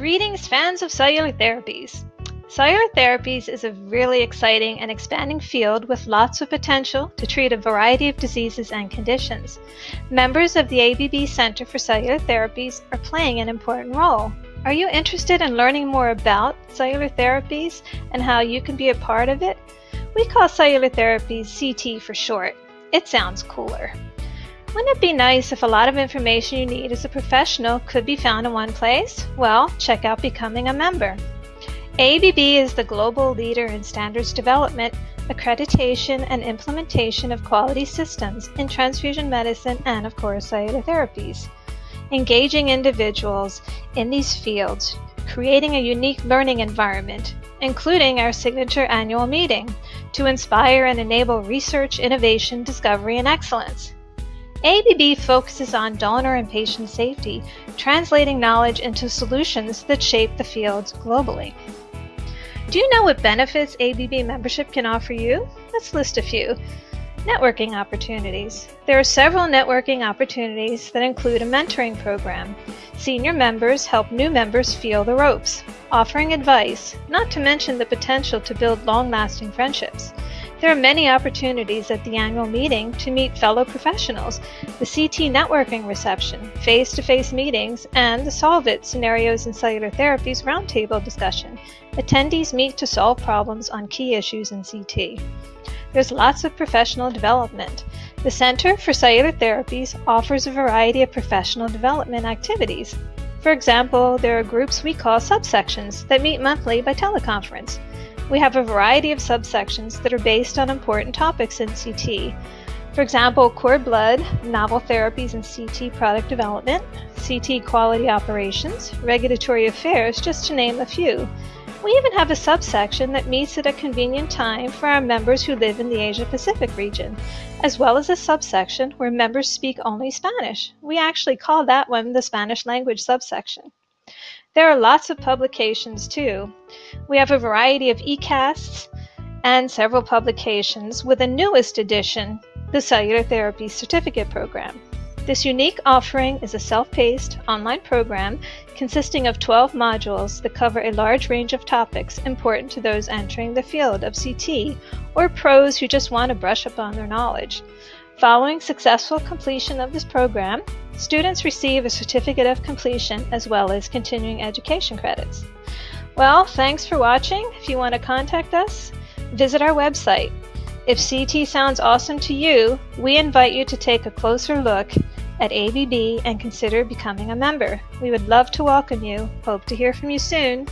Greetings, fans of cellular therapies. Cellular therapies is a really exciting and expanding field with lots of potential to treat a variety of diseases and conditions. Members of the AABB Center for Cellular Therapies are playing an important role. Are you interested in learning more about cellular therapies and how you can be a part of it? We call cellular therapies CT for short. It sounds cooler. Wouldn't it be nice if a lot of information you need as a professional could be found in one place? Well, check out Becoming a Member. AABB is the global leader in standards development, accreditation, and implementation of quality systems in transfusion medicine and, of course, cellular therapies. Engaging individuals in these fields, creating a unique learning environment, including our signature annual meeting, to inspire and enable research, innovation, discovery, and excellence. AABB focuses on donor and patient safety, translating knowledge into solutions that shape the fields globally. Do you know what benefits AABB membership can offer you? Let's list a few. Networking opportunities. There are several networking opportunities that include a mentoring program. Senior members help new members feel the ropes, offering advice, not to mention the potential to build long-lasting friendships. There are many opportunities at the annual meeting to meet fellow professionals, the CT networking reception, face-to-face meetings, and the Solve It Scenarios in Cellular Therapies roundtable discussion. Attendees meet to solve problems on key issues in CT. There's lots of professional development. The Center for Cellular Therapies offers a variety of professional development activities. For example, there are groups we call subsections that meet monthly by teleconference. We have a variety of subsections that are based on important topics in CT. For example, cord blood, novel therapies and CT product development, CT quality operations, regulatory affairs, just to name a few. We even have a subsection that meets at a convenient time for our members who live in the Asia Pacific region, as well as a subsection where members speak only Spanish. We actually call that one the Spanish language subsection. There are lots of publications too. We have a variety of eCasts and several publications with the newest edition, the Cellular Therapy Certificate Program. This unique offering is a self-paced online program consisting of 12 modules that cover a large range of topics important to those entering the field of CT or pros who just want to brush up on their knowledge. Following successful completion of this program, Students receive a certificate of completion as well as continuing education credits. Well, thanks for watching. If you want to contact us, visit our website. If CT sounds awesome to you, we invite you to take a closer look at AABB and consider becoming a member. We would love to welcome you. Hope to hear from you soon.